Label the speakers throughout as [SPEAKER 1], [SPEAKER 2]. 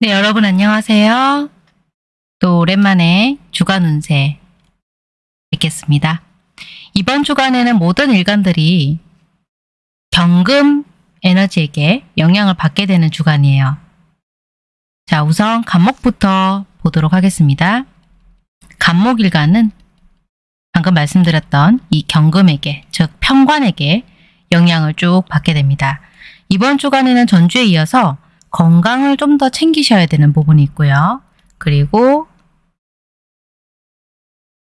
[SPEAKER 1] 네, 여러분 안녕하세요. 또 오랜만에 주간 운세 뵙겠습니다. 이번 주간에는 모든 일간들이 경금 에너지에게 영향을 받게 되는 주간이에요. 자, 우선 간목부터 보도록 하겠습니다. 간목일간은 방금 말씀드렸던 이 경금에게, 즉 평관에게 영향을 쭉 받게 됩니다. 이번 주간에는 전주에 이어서 건강을 좀 더 챙기셔야 되는 부분이 있고요. 그리고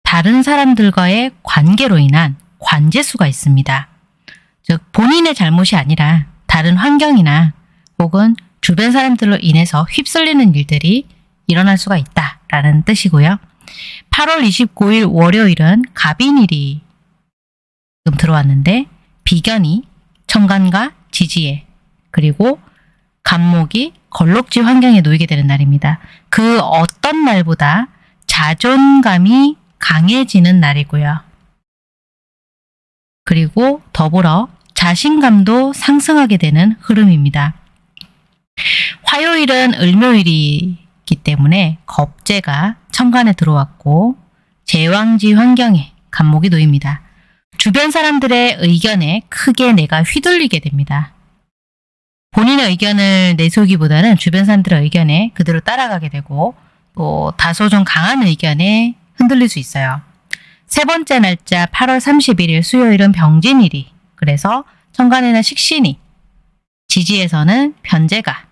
[SPEAKER 1] 다른 사람들과의 관계로 인한 관제수가 있습니다. 즉 본인의 잘못이 아니라 다른 환경이나 혹은 주변 사람들로 인해서 휩쓸리는 일들이 일어날 수가 있다라는 뜻이고요. 8월 29일 월요일은 갑인일이 들어왔는데 비견이 천간과 지지에 그리고 간목이 걸록지 환경에 놓이게 되는 날입니다. 그 어떤 날보다 자존감이 강해지는 날이고요. 그리고 더불어 자신감도 상승하게 되는 흐름입니다. 화요일은 을묘일이기 때문에 겁재가 천간에 들어왔고 제왕지 환경에 간목이 놓입니다. 주변 사람들의 의견에 크게 내가 휘둘리게 됩니다. 본인의 의견을 내세우기보다는 주변 사람들의 의견에 그대로 따라가게 되고 또 다소 좀 강한 의견에 흔들릴 수 있어요. 세 번째 날짜 8월 31일 수요일은 병진일이 그래서 천간에는 식신이 지지에서는 변제가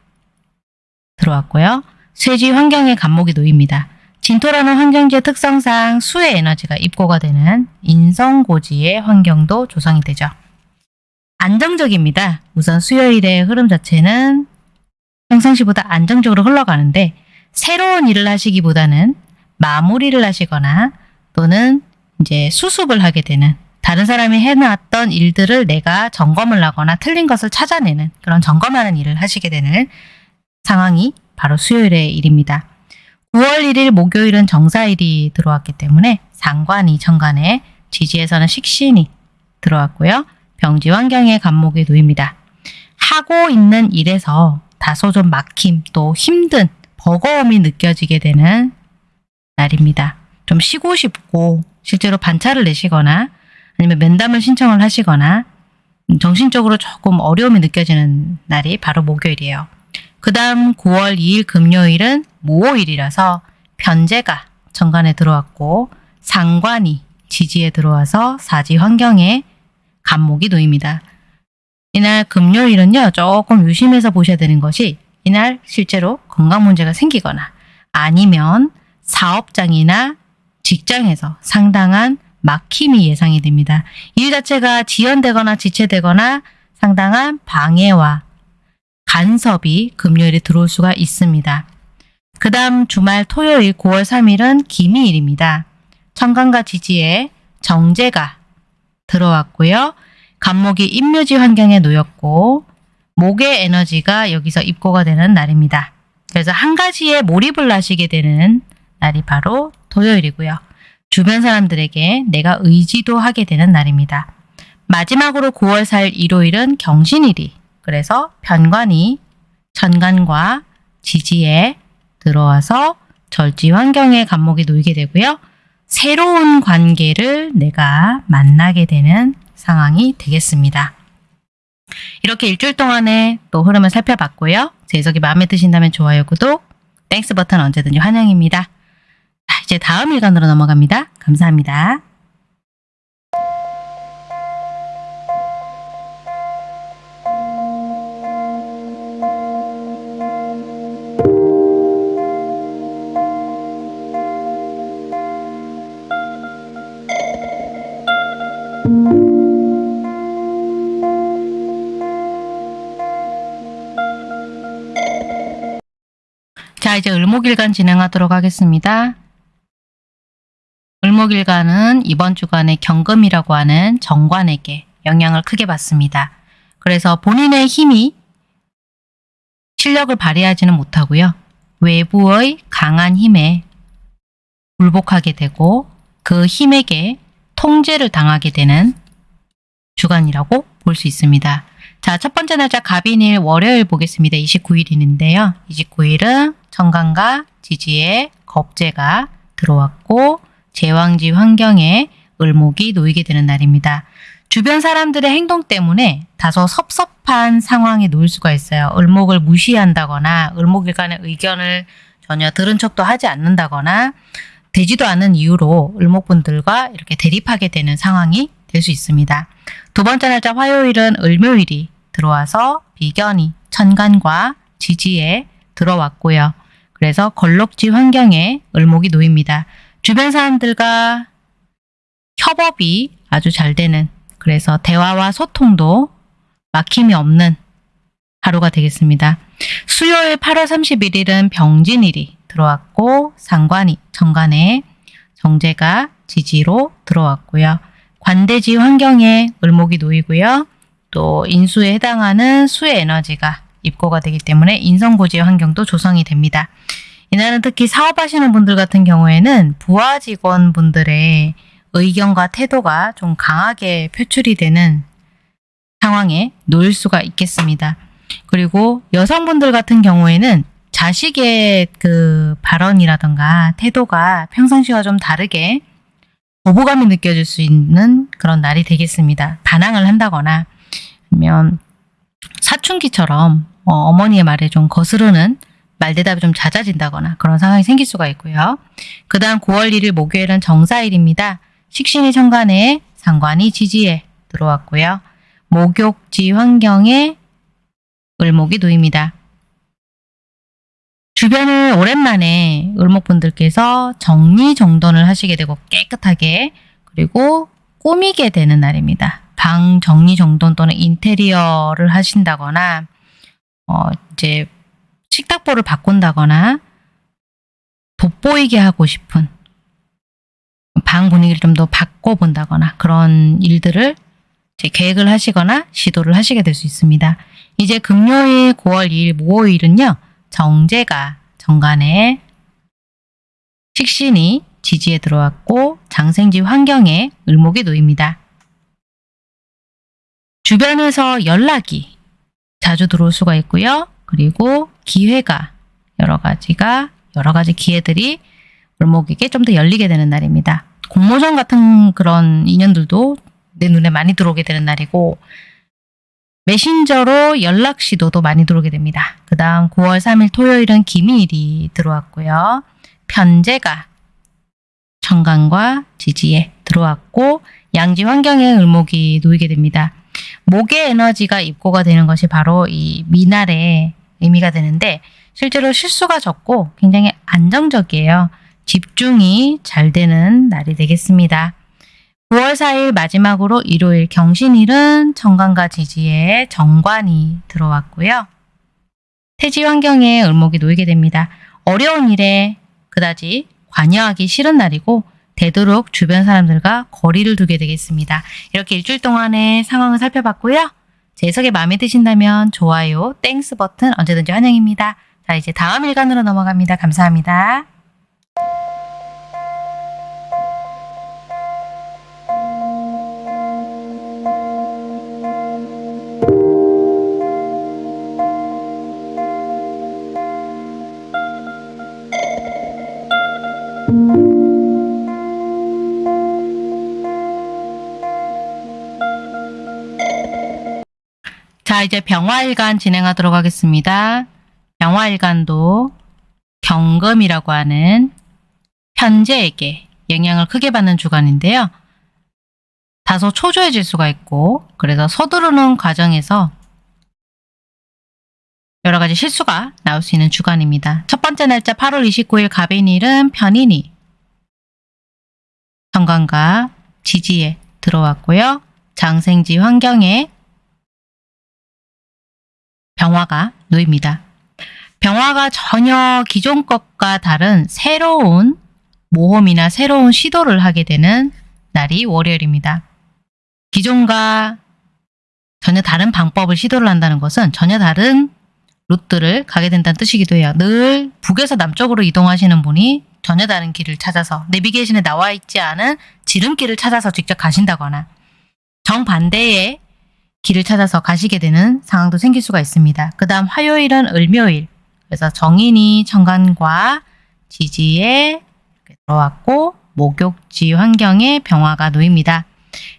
[SPEAKER 1] 들어왔고요. 쇠지 환경에 간목이 놓입니다. 진토라는 환경지의 특성상 수의 에너지가 입고가 되는 인성고지의 환경도 조성이 되죠. 안정적입니다. 우선 수요일의 흐름 자체는 평상시보다 안정적으로 흘러가는데 새로운 일을 하시기보다는 마무리를 하시거나 또는 이제 수습을 하게 되는 다른 사람이 해놨던 일들을 내가 점검을 하거나 틀린 것을 찾아내는 그런 점검하는 일을 하시게 되는 상황이 바로 수요일의 일입니다. 9월 1일 목요일은 정사일이 들어왔기 때문에 상관이 천간에 지지에서는 식신이 들어왔고요. 병지 환경에 간목이 놓입니다. 하고 있는 일에서 다소 좀 막힘 또 힘든 버거움이 느껴지게 되는 날입니다. 좀 쉬고 싶고 실제로 반차를 내시거나 아니면 면담을 신청을 하시거나 정신적으로 조금 어려움이 느껴지는 날이 바로 목요일이에요. 그 다음 9월 2일 금요일은 모호일이라서 변제가 정관에 들어왔고 상관이 지지에 들어와서 사지 환경에 간목이 놓입니다. 이날 금요일은요 조금 유심해서 보셔야 되는 것이 이날 실제로 건강 문제가 생기거나 아니면 사업장이나 직장에서 상당한 막힘이 예상이 됩니다. 일 자체가 지연되거나 지체되거나 상당한 방해와 간섭이 금요일에 들어올 수가 있습니다. 그 다음 주말 토요일 9월 3일은 기미일입니다. 천간과 지지에 정제가 들어왔고요. 간목이 임묘지 환경에 놓였고 목의 에너지가 여기서 입고가 되는 날입니다. 그래서 한 가지에 몰입을 하시게 되는 날이 바로 토요일이고요. 주변 사람들에게 내가 의지도 하게 되는 날입니다. 마지막으로 9월 4일 일요일은 경신일이 그래서 편관이 천간과 지지에 들어와서 절지 환경에 간목이 놓이게 되고요. 새로운 관계를 내가 만나게 되는 상황이 되겠습니다. 이렇게 일주일 동안의 또 흐름을 살펴봤고요. 제 해석이 마음에 드신다면 좋아요, 구독, 땡스 버튼 언제든지 환영입니다. 자, 이제 다음 일간으로 넘어갑니다. 감사합니다. 자, 이제 을목일간 진행하도록 하겠습니다. 을목일간은 이번 주간에 경금이라고 하는 정관에게 영향을 크게 받습니다. 그래서 본인의 힘이 실력을 발휘하지는 못하고요. 외부의 강한 힘에 굴복하게 되고 그 힘에게 통제를 당하게 되는 주간이라고 볼 수 있습니다. 자, 첫 번째 날짜 갑인일 월요일 보겠습니다. 29일인데요. 29일은 정관과 지지에 겁재가 들어왔고 제왕지 환경에 을목이 놓이게 되는 날입니다. 주변 사람들의 행동 때문에 다소 섭섭한 상황에 놓일 수가 있어요. 을목을 무시한다거나 을목일간의 의견을 전혀 들은 척도 하지 않는다거나 되지도 않은 이유로 을목분들과 이렇게 대립하게 되는 상황이 될 수 있습니다. 두 번째 날짜 화요일은 을묘일이 들어와서 비견이 천간과 지지에 들어왔고요. 그래서 걸럭지 환경에 을목이 놓입니다. 주변 사람들과 협업이 아주 잘 되는 그래서 대화와 소통도 막힘이 없는 하루가 되겠습니다. 수요일 8월 31일은 병진일이 들어왔고 상관이 정관에 정제가 지지로 들어왔고요. 관대지 환경에 을목이 놓이고요. 또 인수에 해당하는 수의 에너지가 입고가 되기 때문에 인성고지 환경도 조성이 됩니다. 이날은 특히 사업하시는 분들 같은 경우에는 부하 직원분들의 의견과 태도가 좀 강하게 표출이 되는 상황에 놓일 수가 있겠습니다. 그리고 여성분들 같은 경우에는 자식의 그 발언이라던가 태도가 평상시와 좀 다르게 거부감이 느껴질 수 있는 그런 날이 되겠습니다. 반항을 한다거나 아니면 사춘기처럼 어, 머니의 말에 좀 거스르는 말대답이 좀 잦아진다거나 그런 상황이 생길 수가 있고요. 그 다음 9월 1일 목요일은 정사일입니다. 식신이 천간에 상관이 지지에 들어왔고요. 목욕지 환경에 을목이 놓입니다. 주변을 오랜만에 을목분들께서 정리정돈을 하시게 되고 깨끗하게 그리고 꾸미게 되는 날입니다. 방 정리 정돈 또는 인테리어를 하신다거나 어, 이제 식탁보를 바꾼다거나 돋보이게 하고 싶은 방 분위기를 좀 더 바꿔본다거나 그런 일들을 계획을 하시거나 시도를 하시게 될 수 있습니다. 이제 금요일 9월 2일 모호일은요. 정제가 정관에 식신이 지지에 들어왔고 장생지 환경에 을목이 놓입니다. 주변에서 연락이 자주 들어올 수가 있고요. 그리고 기회가 여러 가지가 여러 가지 기회들이 을목에게 좀 더 열리게 되는 날입니다. 공모전 같은 그런 인연들도 내 눈에 많이 들어오게 되는 날이고 메신저로 연락 시도도 많이 들어오게 됩니다. 그 다음 9월 3일 토요일은 기미일이 들어왔고요. 편제가 천간과 지지에 들어왔고 양지 환경에 을목이 놓이게 됩니다. 목의 에너지가 입고가 되는 것이 바로 이 미날의 의미가 되는데 실제로 실수가 적고 굉장히 안정적이에요. 집중이 잘 되는 날이 되겠습니다. 9월 4일 마지막으로 일요일 경신일은 정관과 지지에 정관이 들어왔고요. 태지 환경에 을목이 놓이게 됩니다. 어려운 일에 그다지 관여하기 싫은 날이고 되도록 주변 사람들과 거리를 두게 되겠습니다. 이렇게 일주일 동안의 상황을 살펴봤고요. 제 해석이 마음에 드신다면 좋아요, thanks 버튼 언제든지 환영입니다. 자 이제 다음 일간으로 넘어갑니다. 감사합니다. 자, 이제 병화일간 진행하도록 하겠습니다. 병화일간도 경금이라고 하는 편제에게 영향을 크게 받는 주간인데요. 다소 초조해질 수가 있고 그래서 서두르는 과정에서 여러 가지 실수가 나올 수 있는 주간입니다. 첫 번째 날짜 8월 29일 갑인일은 편인이 정관과 지지에 들어왔고요. 장생지 환경에 병화가 놓입니다. 병화가 전혀 기존 것과 다른 새로운 모험이나 새로운 시도를 하게 되는 날이 월요일입니다. 기존과 전혀 다른 방법을 시도를 한다는 것은 전혀 다른 루트를 가게 된다는 뜻이기도 해요. 늘 북에서 남쪽으로 이동하시는 분이 전혀 다른 길을 찾아서 내비게이션에 나와 있지 않은 지름길을 찾아서 직접 가신다거나 정반대의 길을 찾아서 가시게 되는 상황도 생길 수가 있습니다. 그 다음 화요일은 을묘일. 그래서 정인이 천간과 지지에 들어왔고 목욕지 환경에 병화가 놓입니다.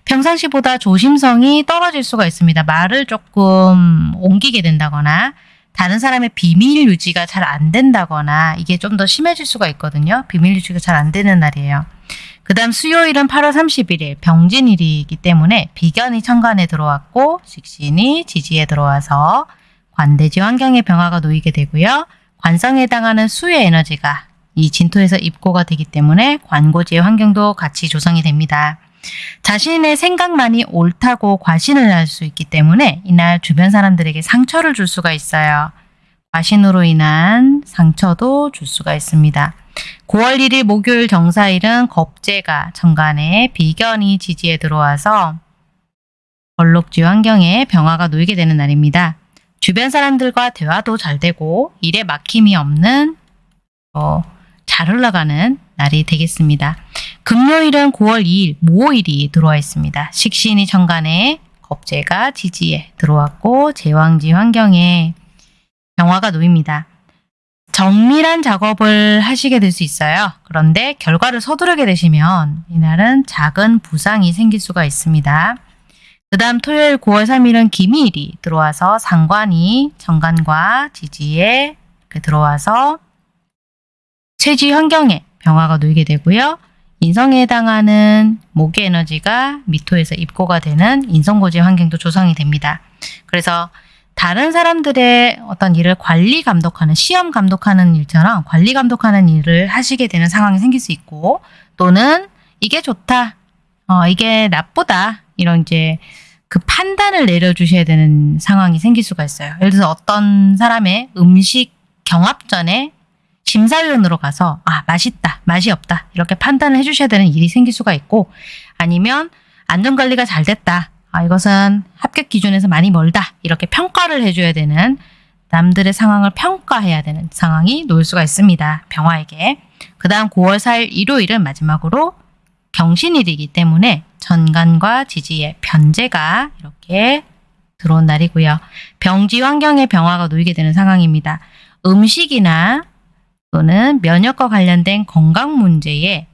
[SPEAKER 1] 평상시보다 조심성이 떨어질 수가 있습니다. 말을 조금 옮기게 된다거나 다른 사람의 비밀 유지가 잘 안 된다거나 이게 좀 더 심해질 수가 있거든요. 비밀 유지가 잘 안 되는 날이에요. 그 다음 수요일은 8월 31일 병진일이기 때문에 비견이 천간에 들어왔고 식신이 지지에 들어와서 관대지 환경의 병화가 놓이게 되고요. 관성에 해당하는 수의 에너지가 이 진토에서 입고가 되기 때문에 관고지의 환경도 같이 조성이 됩니다. 자신의 생각만이 옳다고 과신을 할 수 있기 때문에 이날 주변 사람들에게 상처를 줄 수가 있어요. 과신으로 인한 상처도 줄 수가 있습니다. 9월 1일 목요일 정사일은 겁재가 정간에 비견이 지지에 들어와서 벌록지 환경에 병화가 놓이게 되는 날입니다. 주변 사람들과 대화도 잘 되고 일에 막힘이 없는 어, 잘 흘러가는 날이 되겠습니다. 금요일은 9월 2일 모일이 들어와 있습니다. 식신이 천간에 겁재가 지지에 들어왔고 제왕지 환경에 병화가 놓입니다. 정밀한 작업을 하시게 될 수 있어요. 그런데 결과를 서두르게 되시면 이날은 작은 부상이 생길 수가 있습니다. 그 다음 토요일 9월 3일은 기미일이 들어와서 상관이 정관과 지지에 들어와서 체지 환경에 병화가 놓이게 되고요. 인성에 해당하는 목의 에너지가 미토에서 입고가 되는 인성고지 환경도 조성이 됩니다. 그래서 다른 사람들의 어떤 일을 관리 감독하는 시험 감독하는 일처럼 관리 감독하는 일을 하시게 되는 상황이 생길 수 있고 또는 이게 좋다, 어, 이게 나쁘다 이런 이제 그 판단을 내려주셔야 되는 상황이 생길 수가 있어요. 예를 들어서 어떤 사람의 음식 경합 전에 심사위원으로 가서 아 맛있다 맛이 없다 이렇게 판단을 해주셔야 되는 일이 생길 수가 있고 아니면 안전관리가 잘 됐다 아 이것은 합격 기준에서 많이 멀다. 이렇게 평가를 해줘야 되는 남들의 상황을 평가해야 되는 상황이 놓일 수가 있습니다. 병화에게. 그 다음 9월 4일 일요일은 마지막으로 경신일이기 때문에 전간과 지지의 변제가 이렇게 들어온 날이고요. 병지 환경에 병화가 놓이게 되는 상황입니다. 음식이나 또는 면역과 관련된 건강 문제에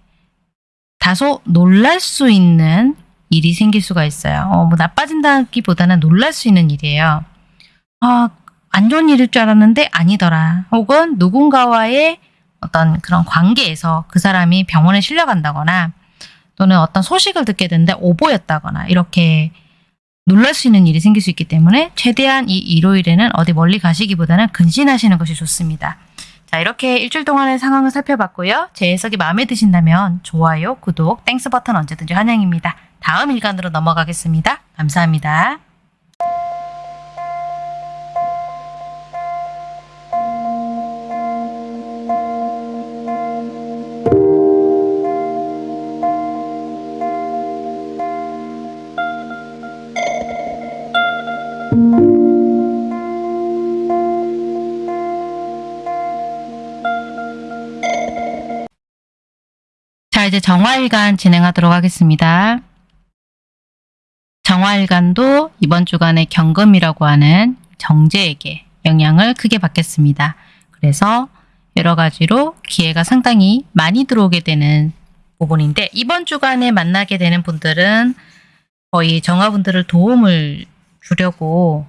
[SPEAKER 1] 다소 놀랄 수 있는 일이 생길 수가 있어요. 어, 뭐 나빠진다기보다는 놀랄 수 있는 일이에요. 아, 안 좋은 일일 줄 알았는데 아니더라. 혹은 누군가와의 어떤 그런 관계에서 그 사람이 병원에 실려간다거나 또는 어떤 소식을 듣게 되는데 오보였다거나 이렇게 놀랄 수 있는 일이 생길 수 있기 때문에 최대한 이 일요일에는 어디 멀리 가시기보다는 근신하시는 것이 좋습니다. 자 이렇게 일주일 동안의 상황을 살펴봤고요. 제 해석이 마음에 드신다면 좋아요, 구독, thanks 버튼 언제든지 환영입니다. 다음 일간으로 넘어가겠습니다. 감사합니다. 자, 이제 정화일간 진행하도록 하겠습니다. 정화일간도 이번 주간의 경금이라고 하는 정제에게 영향을 크게 받겠습니다. 그래서 여러 가지로 기회가 상당히 많이 들어오게 되는 부분인데 이번 주간에 만나게 되는 분들은 거의 정화분들을 도움을 주려고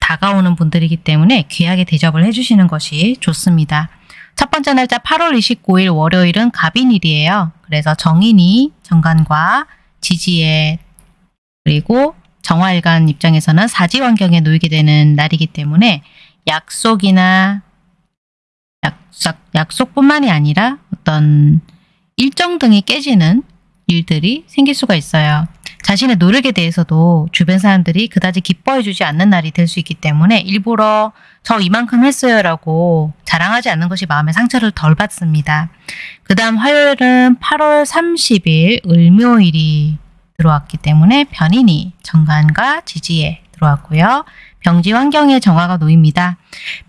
[SPEAKER 1] 다가오는 분들이기 때문에 귀하게 대접을 해주시는 것이 좋습니다. 첫 번째 날짜 8월 29일 월요일은 갑인일이에요. 그래서 정인이 정관과 지지에 그리고 정화일간 입장에서는 사지 환경에 놓이게 되는 날이기 때문에 약속이나 약속, 약속뿐만이 아니라 어떤 일정 등이 깨지는 일들이 생길 수가 있어요. 자신의 노력에 대해서도 주변 사람들이 그다지 기뻐해 주지 않는 날이 될 수 있기 때문에 일부러 저 이만큼 했어요 라고 자랑하지 않는 것이 마음의 상처를 덜 받습니다. 그 다음 화요일은 8월 30일 을묘일이 들어왔기 때문에 변인이 정관과 지지에 들어왔고요. 병지 환경에 정화가 놓입니다.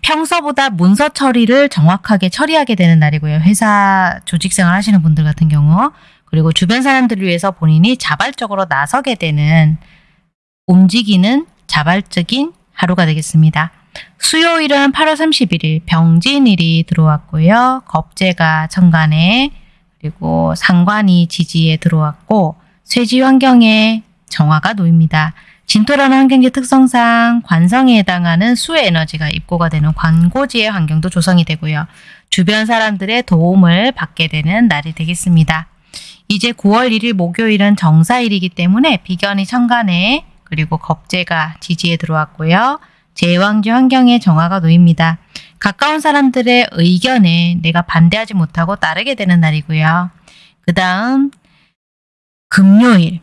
[SPEAKER 1] 평소보다 문서 처리를 정확하게 처리하게 되는 날이고요. 회사 조직 생활 하시는 분들 같은 경우 그리고 주변 사람들을 위해서 본인이 자발적으로 나서게 되는 움직이는 자발적인 하루가 되겠습니다. 수요일은 8월 31일 병진일이 들어왔고요. 겁재가 천간에 그리고 상관이 지지에 들어왔고 쇠지 환경에 정화가 놓입니다. 진토라는 환경지 특성상 관성에 해당하는 수의 에너지가 입고가 되는 관고지의 환경도 조성이 되고요. 주변 사람들의 도움을 받게 되는 날이 되겠습니다. 이제 9월 1일 목요일은 정사일이기 때문에 비견이 천간에 그리고 겁재가 지지에 들어왔고요. 제왕지 환경에 정화가 놓입니다. 가까운 사람들의 의견에 내가 반대하지 못하고 따르게 되는 날이고요. 그 다음 금요일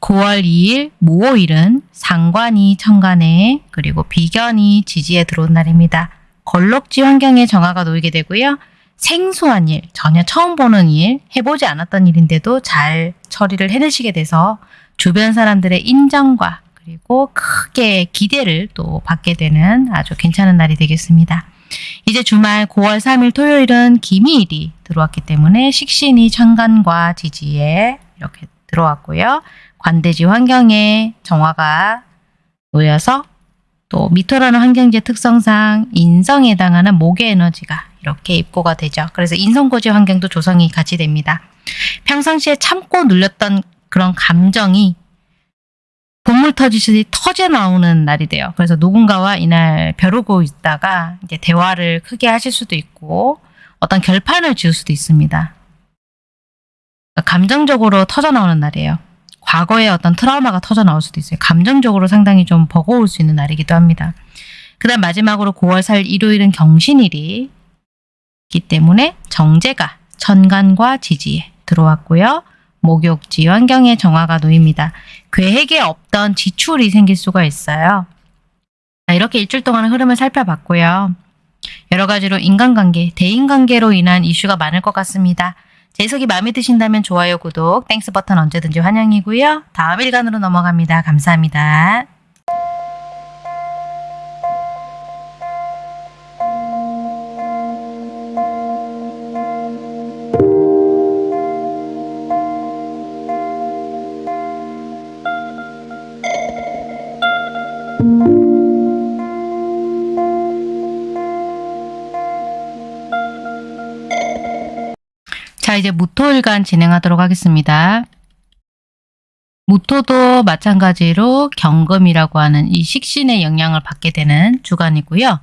[SPEAKER 1] 9월 2일 모호일은 상관이 천간에 그리고 비견이 지지에 들어온 날입니다. 걸럭지 환경에 정화가 놓이게 되고요. 생소한 일, 전혀 처음 보는 일, 해보지 않았던 일인데도 잘 처리를 해내시게 돼서 주변 사람들의 인정과 그리고 크게 기대를 또 받게 되는 아주 괜찮은 날이 되겠습니다. 이제 주말 9월 3일 토요일은 기미일이 들어왔기 때문에 식신이 천간과 지지에 이렇게 들어왔고요. 관대지 환경에 정화가 놓여서 또 미토라는 환경지의 특성상 인성에 해당하는 목의 에너지가 이렇게 입고가 되죠. 그래서 인성고지 환경도 조성이 같이 됩니다. 평상시에 참고 눌렸던 그런 감정이 본물 터지듯이 터져 나오는 날이 돼요. 그래서 누군가와 이날 벼르고 있다가 이제 대화를 크게 하실 수도 있고 어떤 결판을 지을 수도 있습니다. 감정적으로 터져 나오는 날이에요. 과거에 어떤 트라우마가 터져 나올 수도 있어요. 감정적으로 상당히 좀 버거울 수 있는 날이기도 합니다. 그 다음 마지막으로 9월 4일 일요일은 경신일이 있기 때문에 정제가 천간과 지지에 들어왔고요. 목욕지 환경에 정화가 놓입니다. 계획에 없던 지출이 생길 수가 있어요. 자, 이렇게 일주일 동안의 흐름을 살펴봤고요. 여러 가지로 인간관계, 대인관계로 인한 이슈가 많을 것 같습니다. 제 해석이 마음에 드신다면 좋아요, 구독, thanks 버튼 언제든지 환영이고요. 다음 일간으로 넘어갑니다. 감사합니다. 이제 무토일간 진행하도록 하겠습니다. 무토도 마찬가지로 경금이라고 하는 이 식신의 영향을 받게 되는 주간이고요.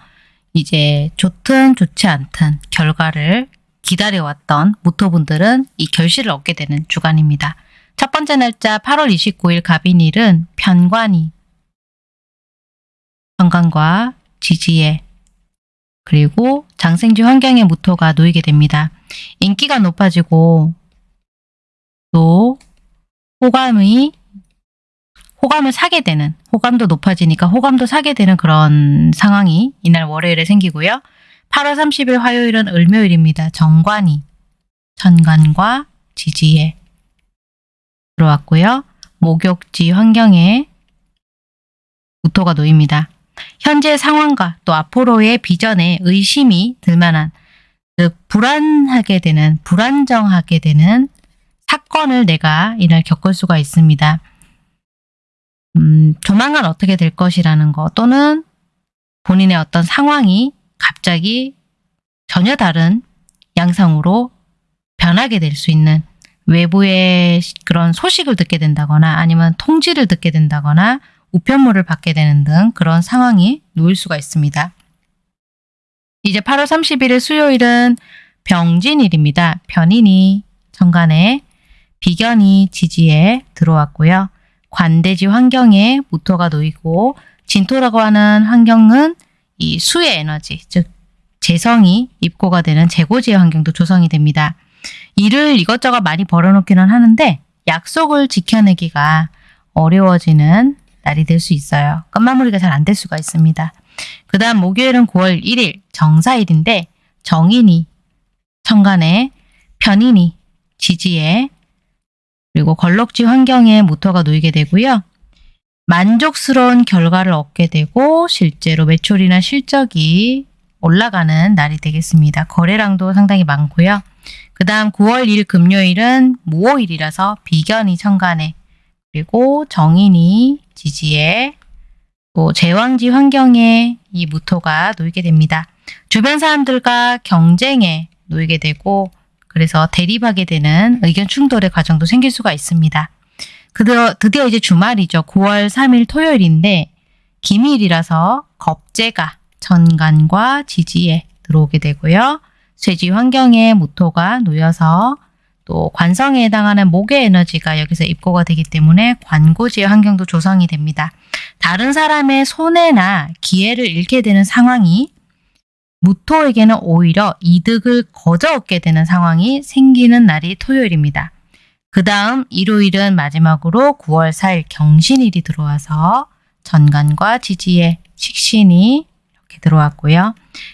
[SPEAKER 1] 이제 좋든 좋지 않든 결과를 기다려왔던 무토분들은 이 결실을 얻게 되는 주간입니다. 첫 번째 날짜 8월 29일 갑인일은 편관이 편관과 지지에 그리고 장생지 환경의 무토가 놓이게 됩니다. 인기가 높아지고 또 호감이 호감을 사게 되는 호감도 높아지니까 호감도 사게 되는 그런 상황이 이날 월요일에 생기고요. 8월 30일 화요일은 을묘일입니다. 정관이 천간과 지지에 들어왔고요. 목욕지 환경에 무토가 놓입니다. 현재 상황과 또 앞으로의 비전에 의심이 들만한 그 불안하게 되는 불안정하게 되는 사건을 내가 이날 겪을 수가 있습니다. 음, 조만간 어떻게 될 것이라는 거 또는 본인의 어떤 상황이 갑자기 전혀 다른 양상으로 변하게 될 수 있는 외부의 그런 소식을 듣게 된다거나 아니면 통지를 듣게 된다거나 우편물을 받게 되는 등 그런 상황이 놓일 수가 있습니다. 이제 8월 31일 수요일은 병진일입니다. 편인이 천간에 비견이 지지에 들어왔고요. 관대지 환경에 무토가 놓이고 진토라고 하는 환경은 이 수의 에너지, 즉 재성이 입고가 되는 재고지의 환경도 조성이 됩니다. 일을 이것저것 많이 벌어놓기는 하는데 약속을 지켜내기가 어려워지는 날이 될 수 있어요. 끝마무리가 잘 안 될 수가 있습니다. 그 다음 목요일은 9월 1일 정사일인데 정인이 천간에 편인이 지지에 그리고 걸럭지 환경에 모터가 놓이게 되고요. 만족스러운 결과를 얻게 되고 실제로 매출이나 실적이 올라가는 날이 되겠습니다. 거래량도 상당히 많고요. 그 다음 9월 1일 금요일은 무호일이라서 비견이 천간에 그리고 정인이 지지에 또 제왕지 환경에 이 무토가 놓이게 됩니다. 주변 사람들과 경쟁에 놓이게 되고 그래서 대립하게 되는 의견 충돌의 과정도 생길 수가 있습니다. 드디어, 드디어 이제 주말이죠. 9월 3일 토요일인데 기밀이라서 겁재가 전간과 지지에 들어오게 되고요. 쇠지 환경에 무토가 놓여서 또 관성에 해당하는 목의 에너지가 여기서 입고가 되기 때문에 관고지의 환경도 조성이 됩니다. 다른 사람의 손해나 기회를 잃게 되는 상황이 무토에게는 오히려 이득을 거저 얻게 되는 상황이 생기는 날이 토요일입니다. 그 다음 일요일은 마지막으로 9월 4일 경신일이 들어와서 전간과 지지의 식신이 이렇게 들어왔고요.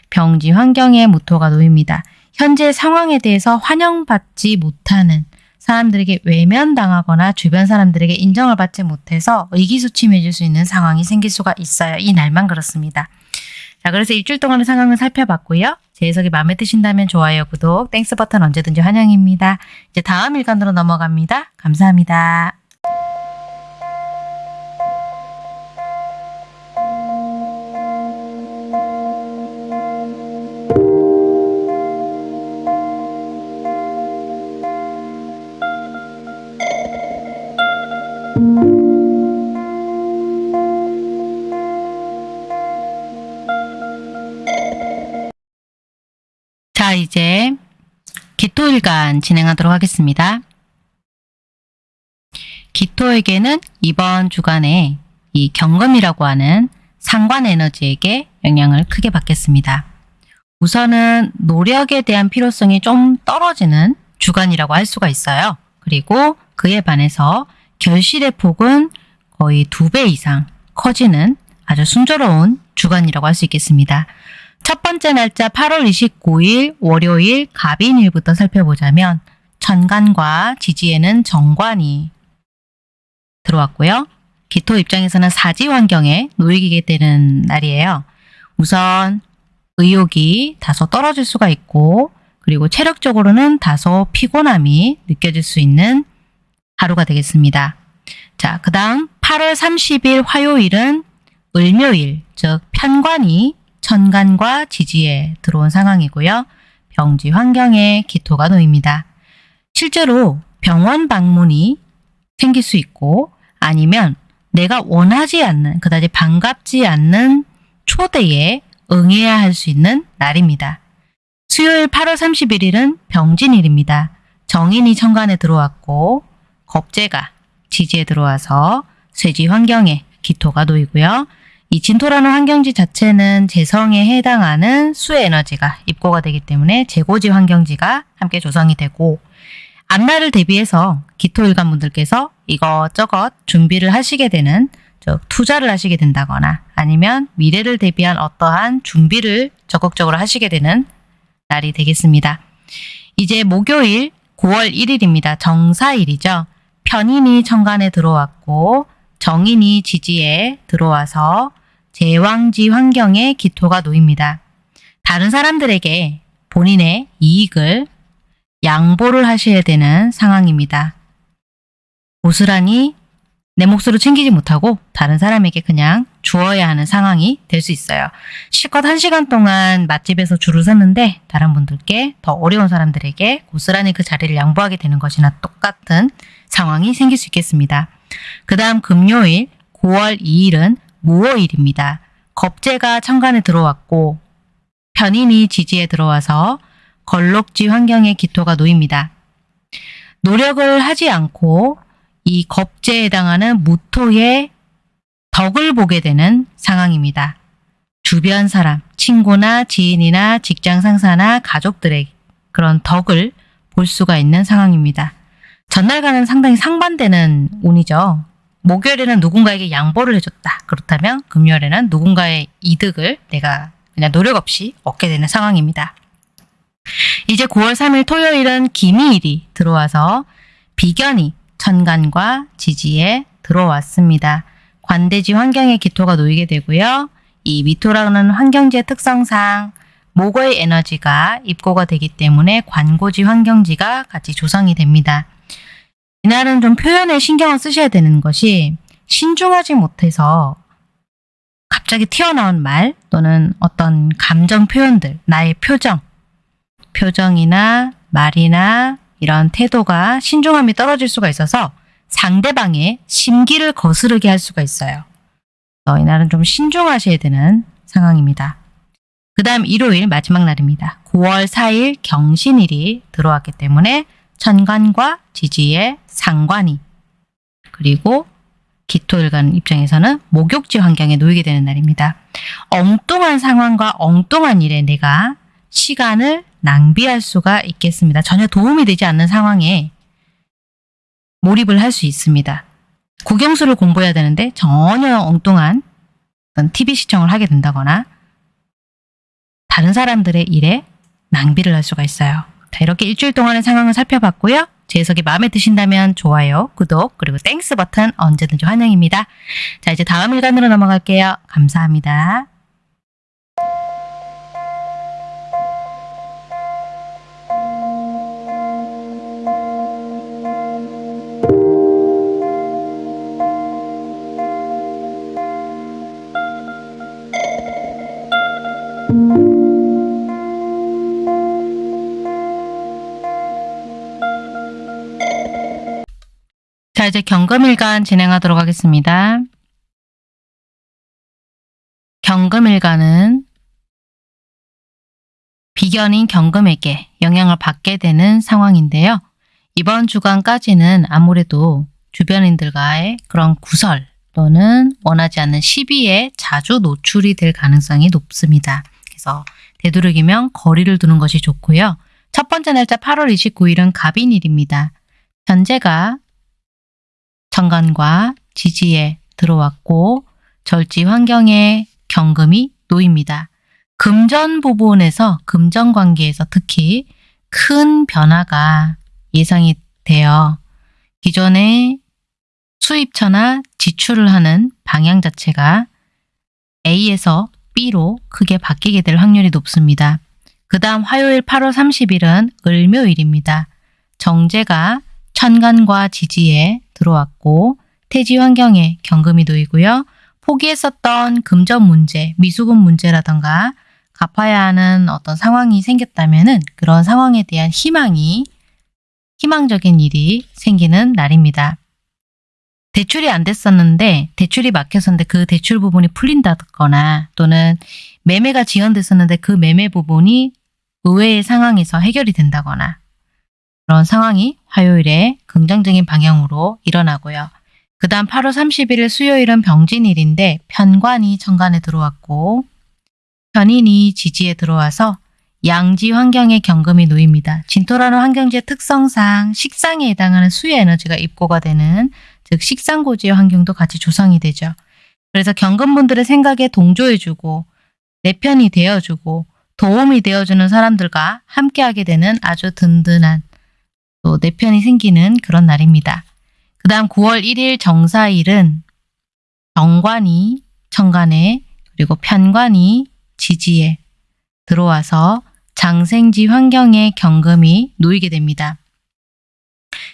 [SPEAKER 1] 병지 환경에 무토가 놓입니다. 현재 상황에 대해서 환영받지 못하는 사람들에게 외면당하거나 주변 사람들에게 인정을 받지 못해서 의기소침해질 수 있는 상황이 생길 수가 있어요. 이 날만 그렇습니다. 자, 그래서 일주일 동안의 상황을 살펴봤고요. 제 해석이 마음에 드신다면 좋아요, 구독, thanks 버튼 언제든지 환영입니다. 이제 다음 일간으로 넘어갑니다. 감사합니다. 기토일간 진행하도록 하겠습니다. 기토에게는 이번 주간에 이 경금이라고 하는 상관 에너지에게 영향을 크게 받겠습니다. 우선은 노력에 대한 필요성이 좀 떨어지는 주간이라고 할 수가 있어요. 그리고 그에 반해서 결실의 폭은 거의 두 배 이상 커지는 아주 순조로운 주간이라고 할 수 있겠습니다. 첫 번째 날짜 8월 29일 월요일 갑인일부터 살펴보자면 천간과 지지에는 정관이 들어왔고요. 기토 입장에서는 사지 환경에 놓이게 되는 날이에요. 우선 의욕이 다소 떨어질 수가 있고 그리고 체력적으로는 다소 피곤함이 느껴질 수 있는 하루가 되겠습니다. 자, 그 다음 8월 30일 화요일은 을묘일, 즉 편관이 천간과 지지에 들어온 상황이고요. 병지 환경에 기토가 놓입니다. 실제로 병원 방문이 생길 수 있고 아니면 내가 원하지 않는 그다지 반갑지 않는 초대에 응해야 할 수 있는 날입니다. 수요일 8월 31일은 병진일입니다. 정인이 천간에 들어왔고 겁재가 지지에 들어와서 쇠지 환경에 기토가 놓이고요. 이 진토라는 환경지 자체는 재성에 해당하는 수의 에너지가 입고가 되기 때문에 재고지 환경지가 함께 조성이 되고 앞날을 대비해서 기토일간 분들께서 이것저것 준비를 하시게 되는 즉 투자를 하시게 된다거나 아니면 미래를 대비한 어떠한 준비를 적극적으로 하시게 되는 날이 되겠습니다. 이제 목요일 9월 1일입니다. 정사일이죠. 편인이 천간에 들어왔고 정인이 지지에 들어와서 제왕지 환경에 기토가 놓입니다. 다른 사람들에게 본인의 이익을 양보를 하셔야 되는 상황입니다. 고스란히 내 몫으로 챙기지 못하고 다른 사람에게 그냥 주어야 하는 상황이 될 수 있어요. 실컷 한 시간 동안 맛집에서 줄을 섰는데 다른 분들께 더 어려운 사람들에게 고스란히 그 자리를 양보하게 되는 것이나 똑같은 상황이 생길 수 있겠습니다. 그 다음 금요일 9월 2일은 무호일입니다. 겁재가 천간에 들어왔고 편인이 지지에 들어와서 걸록지 환경에 기토가 놓입니다. 노력을 하지 않고 이 겁재에 해당하는 무토의 덕을 보게 되는 상황입니다. 주변 사람, 친구나 지인이나 직장 상사나 가족들의 그런 덕을 볼 수가 있는 상황입니다. 전날과는 상당히 상반되는 운이죠. 목요일에는 누군가에게 양보를 해줬다. 그렇다면 금요일에는 누군가의 이득을 내가 그냥 노력 없이 얻게 되는 상황입니다. 이제 9월 3일 토요일은 기미일이 들어와서 비견이 천간과 지지에 들어왔습니다. 관대지 환경에 기토가 놓이게 되고요. 이 미토라는 환경지의 특성상 목의 에너지가 입고가 되기 때문에 관고지 환경지가 같이 조성이 됩니다. 이날은 좀 표현에 신경을 쓰셔야 되는 것이 신중하지 못해서 갑자기 튀어나온 말 또는 어떤 감정 표현들, 나의 표정, 표정이나 말이나 이런 태도가 신중함이 떨어질 수가 있어서 상대방의 심기를 거스르게 할 수가 있어요. 어, 이날은 좀 신중하셔야 되는 상황입니다. 그 다음 일요일 마지막 날입니다. 9월 4일 경신일이 들어왔기 때문에 천간과 지지의 상관이 그리고 기토일간 입장에서는 목욕지 환경에 놓이게 되는 날입니다. 엉뚱한 상황과 엉뚱한 일에 내가 시간을 낭비할 수가 있겠습니다. 전혀 도움이 되지 않는 상황에 몰입을 할 수 있습니다. 국영수를 공부해야 되는데 전혀 엉뚱한 TV 시청을 하게 된다거나 다른 사람들의 일에 낭비를 할 수가 있어요. 자, 이렇게 일주일 동안의 상황을 살펴봤고요. 제 해석이 마음에 드신다면 좋아요, 구독, 그리고 Thanks 버튼 언제든지 환영입니다. 자, 이제 다음 일간으로 넘어갈게요. 감사합니다. 이제 경금일간 진행하도록 하겠습니다. 경금일간은 비견인 경금에게 영향을 받게 되는 상황인데요. 이번 주간까지는 아무래도 주변인들과의 그런 구설 또는 원하지 않는 시비에 자주 노출이 될 가능성이 높습니다. 그래서 되도록이면 거리를 두는 것이 좋고요. 첫 번째 날짜 8월 29일은 갑인일입니다. 현재가 천간과 지지에 들어왔고 절지 환경에 경금이 놓입니다. 금전 부분에서 금전 관계에서 특히 큰 변화가 예상이 돼요. 기존에 수입처나 지출을 하는 방향 자체가 A에서 B로 크게 바뀌게 될 확률이 높습니다. 그 다음 화요일 8월 30일은 을묘일입니다. 정제가 천간과 지지에 들어왔고 태지 환경에 경금이 놓이고요. 포기했었던 금전 문제, 미수금 문제라던가 갚아야 하는 어떤 상황이 생겼다면 은 그런 상황에 대한 희망이 희망적인 일이 생기는 날입니다. 대출이 안 됐었는데 대출이 막혔었는데 그 대출 부분이 풀린다거나 또는 매매가 지연됐었는데 그 매매 부분이 의외의 상황에서 해결이 된다거나 그런 상황이 화요일에 긍정적인 방향으로 일어나고요. 그 다음 8월 31일 수요일은 병진일인데 편관이 천간에 들어왔고 편인이 지지에 들어와서 양지 환경에 경금이 놓입니다. 진토라는 환경지의 특성상 식상에 해당하는 수의 에너지가 입고가 되는 즉 식상고지의 환경도 같이 조성이 되죠. 그래서 경금분들의 생각에 동조해주고 내 편이 되어주고 도움이 되어주는 사람들과 함께하게 되는 아주 든든한 또 내 편이 생기는 그런 날입니다. 그 다음 9월 1일 정사일은 정관이 천간에 그리고 편관이 지지에 들어와서 장생지 환경에 경금이 놓이게 됩니다.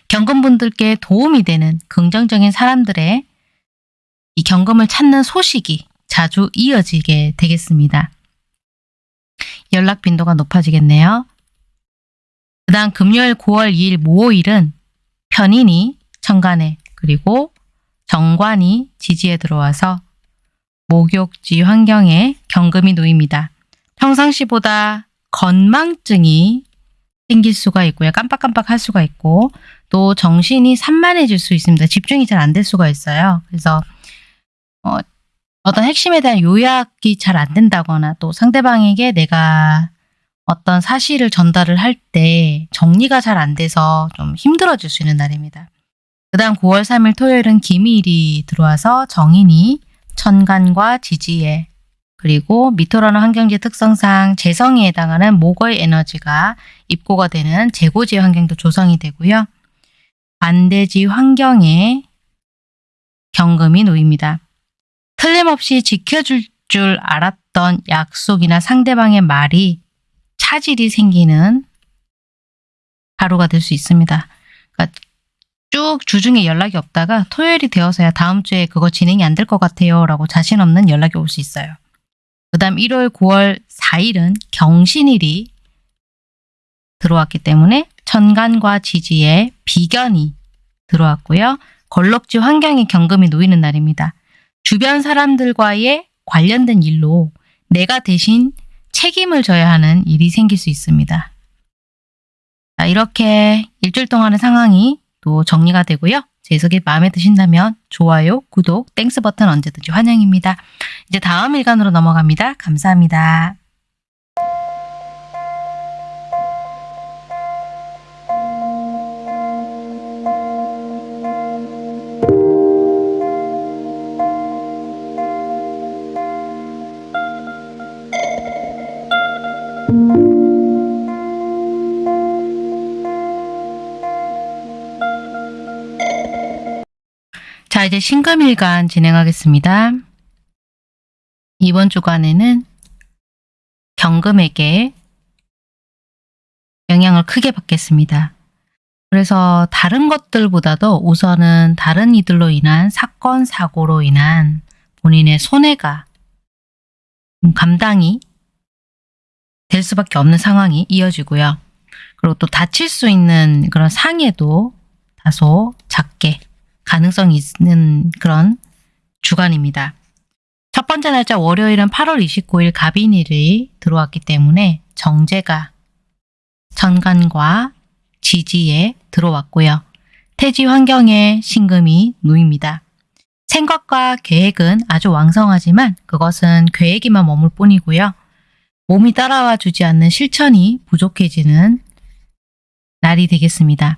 [SPEAKER 1] 경금분들께 도움이 되는 긍정적인 사람들의 이 경금을 찾는 소식이 자주 이어지게 되겠습니다. 연락 빈도가 높아지겠네요. 그 다음 금요일 9월 2일 모호일은 편인이 천간에 그리고 정관이 지지에 들어와서 목욕지 환경에 경금이 놓입니다. 평상시보다 건망증이 생길 수가 있고요. 깜빡깜빡 할 수가 있고 또 정신이 산만해질 수 있습니다. 집중이 잘 안 될 수가 있어요. 그래서 어, 어떤 핵심에 대한 요약이 잘 안 된다거나 또 상대방에게 내가 어떤 사실을 전달을 할 때 정리가 잘 안 돼서 좀 힘들어질 수 있는 날입니다. 그 다음 9월 3일 토요일은 기미일이 들어와서 정인이 천간과 지지에 그리고 미토라는 환경지 특성상 재성에 해당하는 목의 에너지가 입고가 되는 재고지 환경도 조성이 되고요. 반대지 환경에 경금이 놓입니다. 틀림없이 지켜줄 줄 알았던 약속이나 상대방의 말이 차질이 생기는 하루가 될 수 있습니다. 그러니까 쭉 주중에 연락이 없다가 토요일이 되어서야 다음 주에 그거 진행이 안 될 것 같아요 라고 자신 없는 연락이 올 수 있어요. 그 다음 1월 9월 4일은 경신일이 들어왔기 때문에 천간과 지지에 비견이 들어왔고요. 건록지 환경에 경금이 놓이는 날입니다. 주변 사람들과의 관련된 일로 내가 대신 책임을 져야 하는 일이 생길 수 있습니다. 자, 이렇게 일주일 동안의 상황이 또 정리가 되고요. 제 해석이 마음에 드신다면 좋아요, 구독, Thanks 버튼 언제든지 환영입니다. 이제 다음 일간으로 넘어갑니다. 감사합니다. 신금일간 진행하겠습니다. 이번 주간에는 경금에게 영향을 크게 받겠습니다. 그래서 다른 것들보다도 우선은 다른 이들로 인한 사건, 사고로 인한 본인의 손해가 좀 감당이 될 수밖에 없는 상황이 이어지고요. 그리고 또 다칠 수 있는 그런 상해도 다소 작게 가능성이 있는 그런 주간입니다. 첫 번째 날짜 월요일은 8월 29일 갑인일이 들어왔기 때문에 정제가 천간과 지지에 들어왔고요. 태지 환경에 신금이 놓입니다. 생각과 계획은 아주 왕성하지만 그것은 계획에만 머물 뿐이고요. 몸이 따라와 주지 않는 실천이 부족해지는 날이 되겠습니다.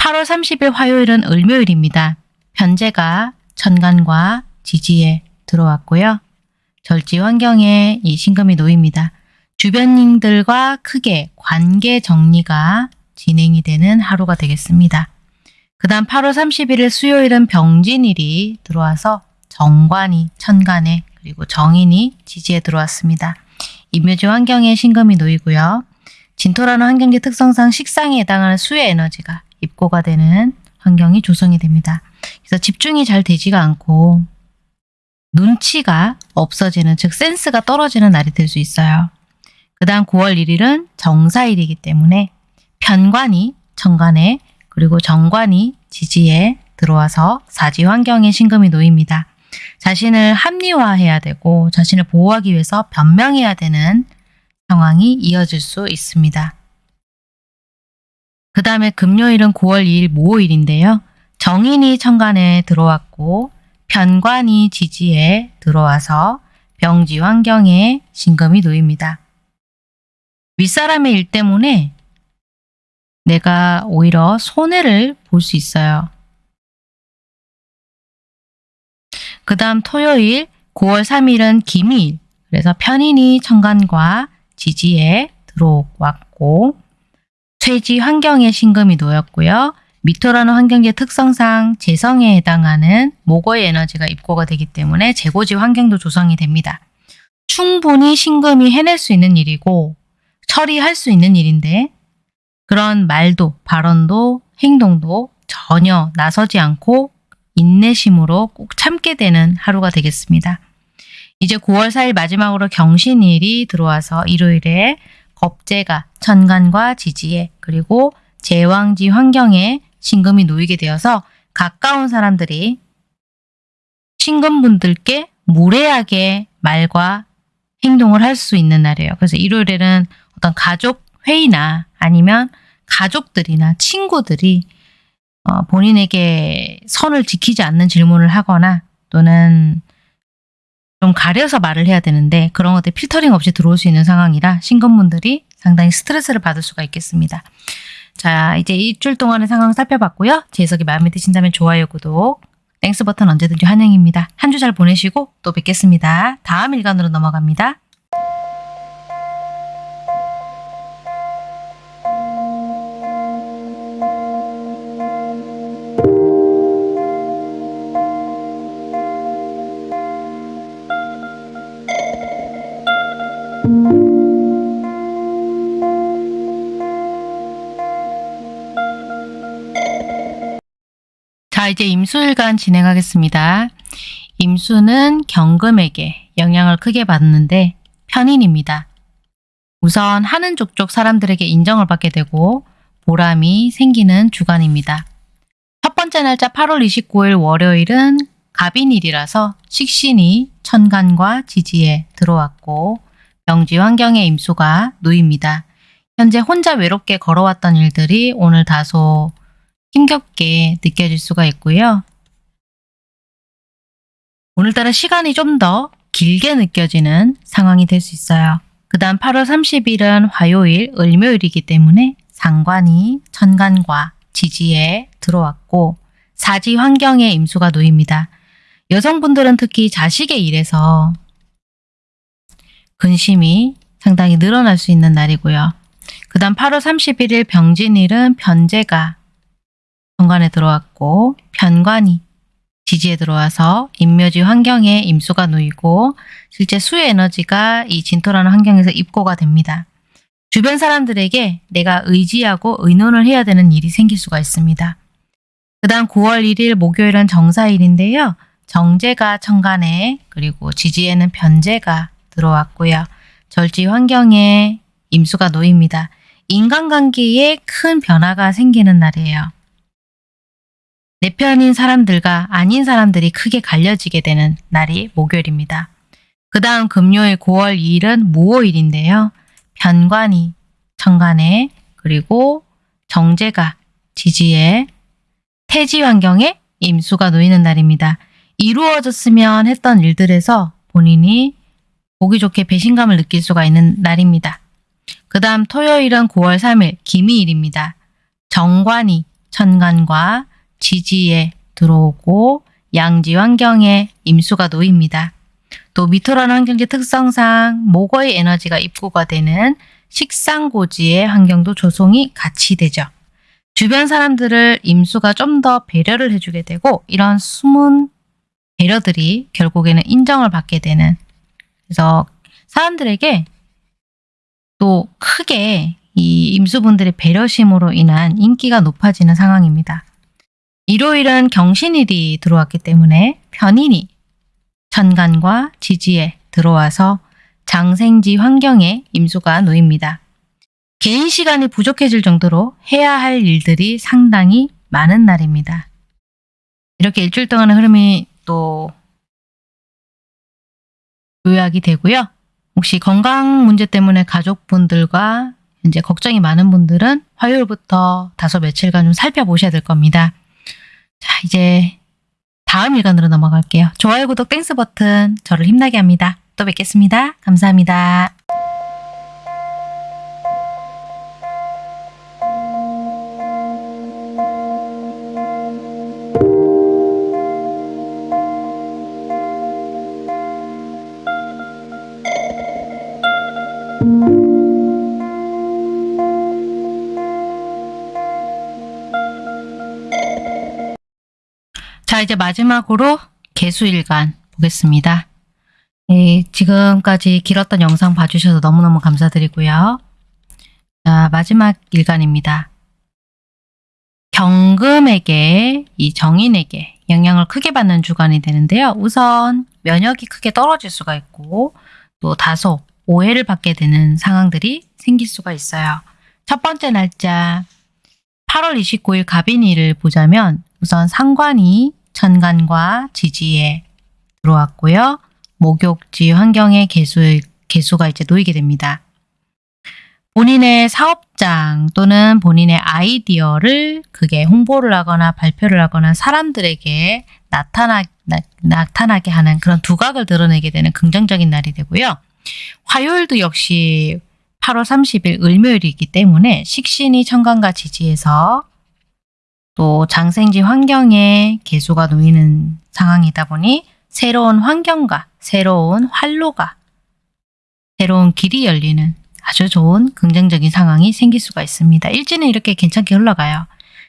[SPEAKER 1] 8월 30일 화요일은 을묘일입니다. 편제가 천간과 지지에 들어왔고요. 절지 환경에 이 신금이 놓입니다. 주변인들과 크게 관계 정리가 진행이 되는 하루가 되겠습니다. 그 다음 8월 31일 수요일은 병진일이 들어와서 정관이 천간에 그리고 정인이 지지에 들어왔습니다. 임묘지 환경에 신금이 놓이고요. 진토라는 환경지 특성상 식상에 해당하는 수의 에너지가 입고가 되는 환경이 조성이 됩니다. 그래서 집중이 잘 되지가 않고 눈치가 없어지는 즉 센스가 떨어지는 날이 될 수 있어요. 그 다음 9월 1일은 정사일이기 때문에 편관이 천간에 그리고 정관이 지지에 들어와서 사지 환경에 신금이 놓입니다. 자신을 합리화해야 되고 자신을 보호하기 위해서 변명해야 되는 상황이 이어질 수 있습니다. 그 다음에 금요일은 9월 2일 모호일인데요. 정인이 천간에 들어왔고 편관이 지지에 들어와서 병지 환경에 신금이 놓입니다. 윗사람의 일 때문에 내가 오히려 손해를 볼 수 있어요. 그 다음 토요일 9월 3일은 기밀 그래서 편인이 천간과 지지에 들어왔고 쇠지 환경에 신금이 놓였고요. 미토라는 환경지의 특성상 재성에 해당하는 목어의 에너지가 입고가 되기 때문에 재고지 환경도 조성이 됩니다. 충분히 신금이 해낼 수 있는 일이고 처리할 수 있는 일인데 그런 말도 발언도 행동도 전혀 나서지 않고 인내심으로 꼭 참게 되는 하루가 되겠습니다. 이제 9월 4일 마지막으로 경신일이 들어와서 일요일에 겁재가 천간과 지지에 그리고 제왕지 환경에 신금이 놓이게 되어서 가까운 사람들이 신금분들께 무례하게 말과 행동을 할 수 있는 날이에요. 그래서 일요일에는 어떤 가족 회의나 아니면 가족들이나 친구들이 어, 본인에게 선을 지키지 않는 질문을 하거나 또는 좀 가려서 말을 해야 되는데 그런 것들 필터링 없이 들어올 수 있는 상황이라 신금분들이 상당히 스트레스를 받을 수가 있겠습니다. 자 이제 일주일 동안의 상황 살펴봤고요. 제 해석이 마음에 드신다면 좋아요, 구독, Thanks 버튼 언제든지 환영입니다. 한 주 잘 보내시고 또 뵙겠습니다. 다음 일간으로 넘어갑니다. 이제 임수일간 진행하겠습니다. 임수는 경금에게 영향을 크게 받는데 편인입니다. 우선 하는 족족 사람들에게 인정을 받게 되고 보람이 생기는 주간입니다. 첫 번째 날짜 8월 29일 월요일은 갑인일이라서 식신이 천간과 지지에 들어왔고 병지 환경의 임수가 놓입니다. 현재 혼자 외롭게 걸어왔던 일들이 오늘 다소 힘겹게 느껴질 수가 있고요. 오늘따라 시간이 좀 더 길게 느껴지는 상황이 될 수 있어요. 그 다음 8월 30일은 화요일, 을묘일이기 때문에 상관이 천간과 지지에 들어왔고 사지 환경에 임수가 놓입니다. 여성분들은 특히 자식의 일에서 근심이 상당히 늘어날 수 있는 날이고요. 그 다음 8월 31일 병진일은 편제가 정관에 들어왔고 편관이 지지에 들어와서 인묘지 환경에 임수가 놓이고 실제 수의 에너지가 이 진토라는 환경에서 입고가 됩니다. 주변 사람들에게 내가 의지하고 의논을 해야 되는 일이 생길 수가 있습니다. 그 다음 9월 1일 목요일은 정사일인데요. 정제가 천간에 그리고 지지에는 변제가 들어왔고요. 절지 환경에 임수가 놓입니다. 인간관계에 큰 변화가 생기는 날이에요. 내 편인 사람들과 아닌 사람들이 크게 갈려지게 되는 날이 목요일입니다. 그 다음 금요일 9월 2일은 무오일인데요. 변관이 천간에 그리고 정제가 지지에 태지 환경에 임수가 놓이는 날입니다. 이루어졌으면 했던 일들에서 본인이 보기 좋게 배신감을 느낄 수가 있는 날입니다. 그 다음 토요일은 9월 3일 기미일입니다. 정관이 천간과 지지에 들어오고 양지 환경에 임수가 놓입니다. 또 미토라는 환경지 특성상 목의 에너지가 입고가 되는 식상고지의 환경도 조성이 같이 되죠. 주변 사람들을 임수가 좀 더 배려를 해주게 되고 이런 숨은 배려들이 결국에는 인정을 받게 되는 그래서 사람들에게 또 크게 이 임수분들의 배려심으로 인한 인기가 높아지는 상황입니다. 일요일은 경신일이 들어왔기 때문에 편인이 천간과 지지에 들어와서 장생지 환경에 임수가 놓입니다. 개인 시간이 부족해질 정도로 해야 할 일들이 상당히 많은 날입니다. 이렇게 일주일 동안의 흐름이 또 요약이 되고요. 혹시 건강 문제 때문에 가족분들과 이제 걱정이 많은 분들은 화요일부터 다소 며칠간 좀 살펴보셔야 될 겁니다. 자, 이제 다음 일간으로 넘어갈게요. 좋아요, 구독, Thanks 버튼 저를 힘나게 합니다. 또 뵙겠습니다. 감사합니다. 자, 이제 마지막으로 개수일간 보겠습니다. 네, 지금까지 길었던 영상 봐주셔서 너무너무 감사드리고요. 자, 마지막 일간입니다. 경금에게, 이 정인에게 영향을 크게 받는 주간이 되는데요. 우선 면역이 크게 떨어질 수가 있고 또 다소 오해를 받게 되는 상황들이 생길 수가 있어요. 첫 번째 날짜 8월 29일 갑인일을 보자면 우선 상관이 천간과 지지에 들어왔고요. 목욕지 환경의 개수, 개수가 이제 놓이게 됩니다. 본인의 사업장 또는 본인의 아이디어를 그게 홍보를 하거나 발표를 하거나 사람들에게 나타나, 나, 나타나게 하는 그런 두각을 드러내게 되는 긍정적인 날이 되고요. 화요일도 역시 8월 30일 을묘일이기 때문에 식신이 천간과 지지에서 또 장생지 환경에 개수가 놓이는 상황이다 보니 새로운 환경과 새로운 활로가 새로운 길이 열리는 아주 좋은 긍정적인 상황이 생길 수가 있습니다. 일지는 이렇게 괜찮게 흘러가요.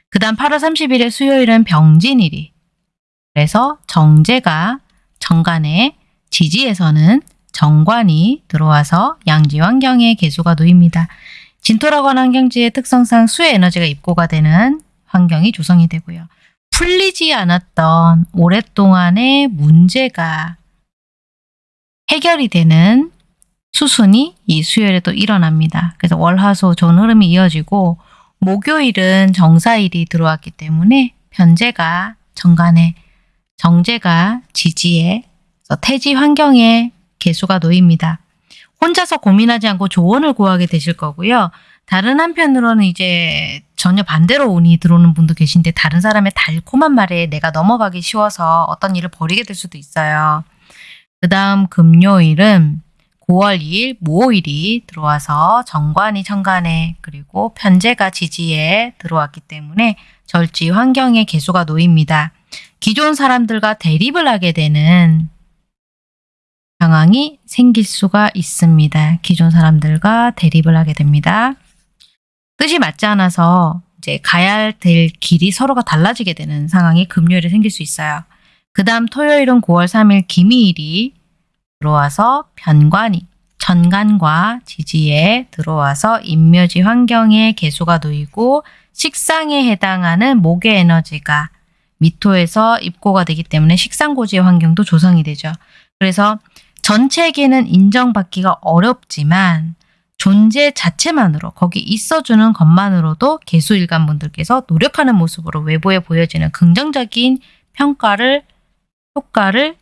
[SPEAKER 1] 그 다음 8월 30일에 수요일은 병진일이 그래서 정제가 정관에 지지에서는 정관이 들어와서 양지 환경에 개수가 놓입니다. 진토라고 하는 환경지의 특성상 수의 에너지가 입고가 되는 환경이 조성이 되고요. 풀리지 않았던 오랫동안의 문제가 해결이 되는 수순이 이 수요일에 또 일어납니다. 그래서 월화수 좋은 흐름이 이어지고 목요일은 정사일이 들어왔기 때문에 편제가 정간에 정제가 지지에 태지 환경에 개수가 놓입니다. 혼자서 고민하지 않고 조언을 구하게 되실 거고요. 다른 한편으로는 이제 전혀 반대로 운이 들어오는 분도 계신데 다른 사람의 달콤한 말에 내가 넘어가기 쉬워서 어떤 일을 벌이게 될 수도 있어요. 그 다음 금요일은 9월 2일 무오일이 들어와서 정관이 천간에 그리고 편제가 지지에 들어왔기 때문에 절지 환경에 개수가 놓입니다. 기존 사람들과 대립을 하게 되는 상황이 생길 수가 있습니다. 기존 사람들과 대립을 하게 됩니다. 뜻이 맞지 않아서 이제 가야 될 길이 서로가 달라지게 되는 상황이 금요일에 생길 수 있어요. 그 다음 토요일은 9월 3일 기미일이 들어와서 변관이 천간과 지지에 들어와서 인묘지 환경에 개수가 놓이고 식상에 해당하는 목의 에너지가 미토에서 입고가 되기 때문에 식상고지의 환경도 조성이 되죠. 그래서 전체계는 인정받기가 어렵지만 존재 자체만으로 거기 있어주는 것만으로도 개수일간 분들께서 노력하는 모습으로 외부에 보여지는 긍정적인 평가를 효과를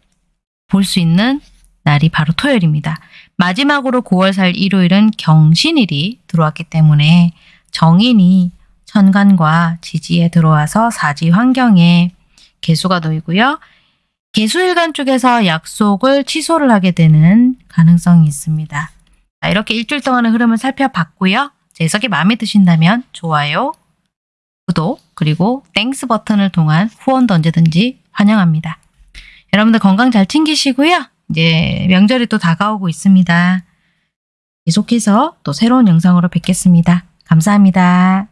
[SPEAKER 1] 볼 수 있는 날이 바로 토요일입니다. 마지막으로 9월 4일 일요일은 경신일이 들어왔기 때문에 정인이 천간과 지지에 들어와서 사지 환경에 계수가 놓이고요. 계수일간 쪽에서 약속을 취소를 하게 되는 가능성이 있습니다. 자, 이렇게 일주일 동안의 흐름을 살펴봤고요. 제 해석이 마음에 드신다면 좋아요, 구독, 그리고 Thanks 버튼을 통한 후원도 언제든지 환영합니다. 여러분들 건강 잘 챙기시고요. 이제 명절이 또 다가오고 있습니다. 계속해서 또 새로운 영상으로 뵙겠습니다. 감사합니다.